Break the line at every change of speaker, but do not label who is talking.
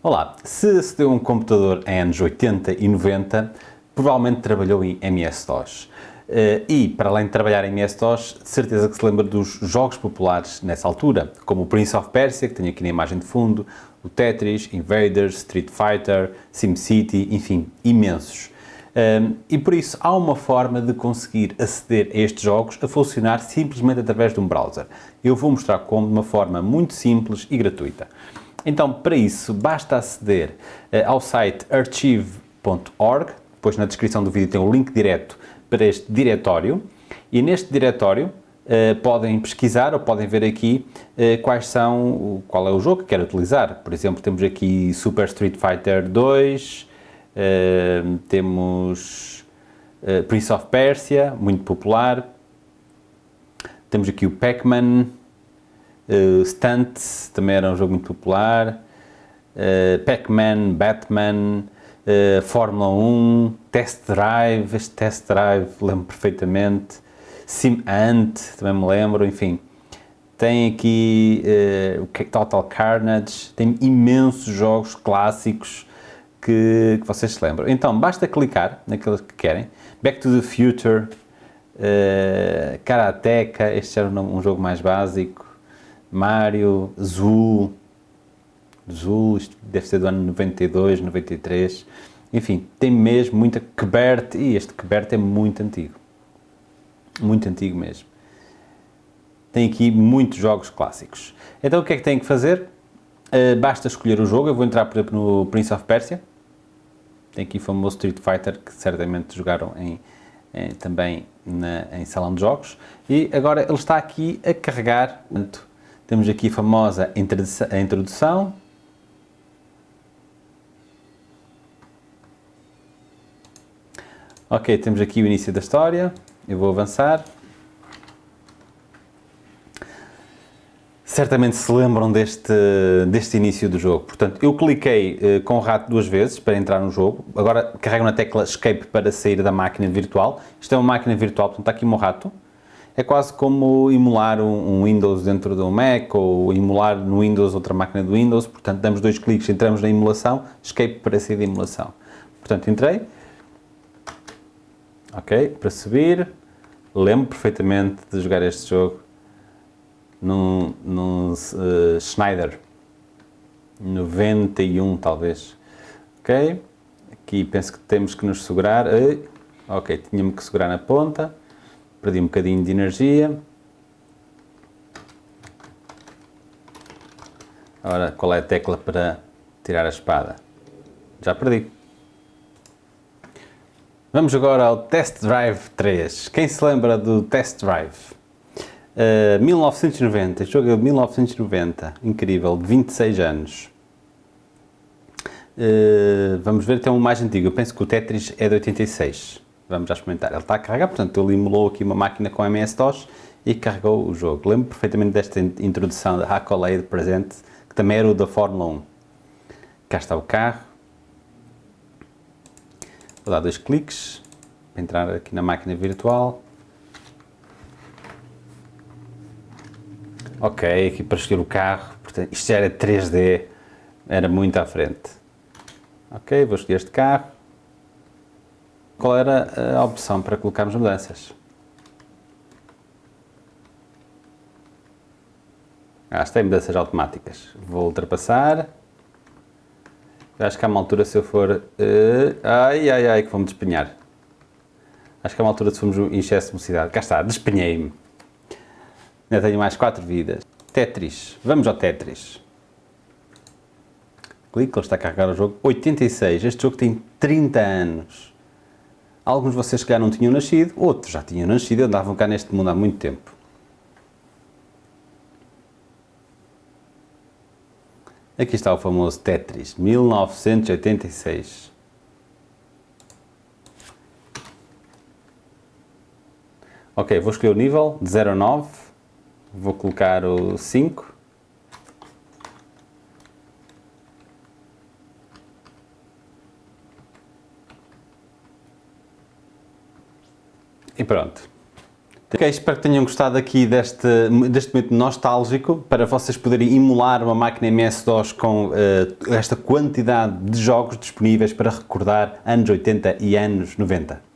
Olá, se acedeu um computador em anos 80 e 90, provavelmente trabalhou em MS-DOS. Eh, e, para além de trabalhar em MS-DOS, de certeza que se lembra dos jogos populares nessa altura, como o Prince of Persia, que tenho aqui na imagem de fundo, o Tetris, Invaders, Street Fighter, SimCity, enfim, imensos. Ehm, e por isso há uma forma de conseguir aceder a estes jogos a funcionar simplesmente através de um browser. Eu vou mostrar como de uma forma muito simples e gratuita. Então, para isso, basta aceder uh, ao site archive.org, depois na descrição do vídeo tem o link direto para este diretório, e neste diretório uh, podem pesquisar ou podem ver aqui uh, quais são, qual é o jogo que querem utilizar. Por exemplo, temos aqui Super Street Fighter 2, temos Prince of Persia, muito popular, temos aqui o Pac-Man, Uh, Stunt também era um jogo muito popular. Uh, Pac-Man, Batman, uh, Fórmula 1, Test Drive, este Test Drive lembro perfeitamente. Sim Ant, também me lembro, enfim. Tem aqui o Total Carnage, tem imensos jogos clássicos que, que, vocês se lembram. Então, basta clicar naqueles que querem. Back to the Future, uh, Karateka, este era um, um jogo mais básico. Mario, Zul, isto deve ser do ano 92, 93, enfim, tem mesmo muita Quebert, e este Quebert é muito antigo, muito antigo mesmo. Tem aqui muitos jogos clássicos. Então o que é que tem que fazer? Uh, basta escolher o jogo, eu vou entrar por exemplo no Prince of Persia, tem aqui o famoso Street Fighter que certamente jogaram em, em também na, em salão de jogos, e agora ele está aqui a carregar, portanto, temos aqui a famosa introdução. Ok, temos aqui o início da história. Eu vou avançar. Certamente se lembram deste, deste início do jogo. Portanto, eu cliquei uh, com o rato duas vezes para entrar no jogo. Agora carrego na tecla Escape para sair da máquina virtual. Isto é uma máquina virtual, portanto está aqui o meu rato é quase como emular um, Windows dentro de um Mac ou emular no Windows outra máquina do Windows, portanto damos dois cliques, entramos na emulação, escape para sair da emulação. Portanto, entrei, ok, para subir, lembro perfeitamente de jogar este jogo num, num uh, Schneider, 91 talvez, ok, aqui penso que temos que nos segurar, ok, tínhamos que segurar na ponta, perdi um bocadinho de energia. Agora, qual é a tecla para tirar a espada? Já perdi. Vamos agora ao Test Drive 3. Quem se lembra do Test Drive? Uh, 1990, este jogo é de 1990, incrível, de 26 anos. Uh, vamos ver, tem um mais antigo, eu penso que o Tetris é de 86. Vamos já experimentar. Ele está a carregar, portanto ele emulou aqui uma máquina com MS-DOS e carregou o jogo. Lembro perfeitamente desta introdução da Accolade presente, que também era o da Fórmula 1. Cá está o carro. Vou dar dois cliques para entrar aqui na máquina virtual. Ok, aqui para escolher o carro, portanto, isto já era 3D, era muito à frente. Ok, vou escolher este carro qual era a opção para colocarmos mudanças. Ah, tem mudanças automáticas. Vou ultrapassar. Acho que há uma altura se eu for... Uh, ai, ai, ai, que vou-me despenhar. Acho que há uma altura se formos em excesso de velocidade. Cá está, despenhei-me. Ainda tenho mais 4 vidas. Tetris. Vamos ao Tetris. Clique, ele está a carregar o jogo. 86. Este jogo tem 30 anos. Alguns de vocês que já não tinham nascido, outros já tinham nascido e andavam cá neste mundo há muito tempo. Aqui está o famoso Tetris, 1986. Ok, vou escolher o nível de 0 a 9, vou colocar o 5. E pronto. Ok, espero que tenham gostado aqui deste, deste momento nostálgico para vocês poderem emular uma máquina MS-DOS com uh, esta quantidade de jogos disponíveis para recordar anos 80 e anos 90.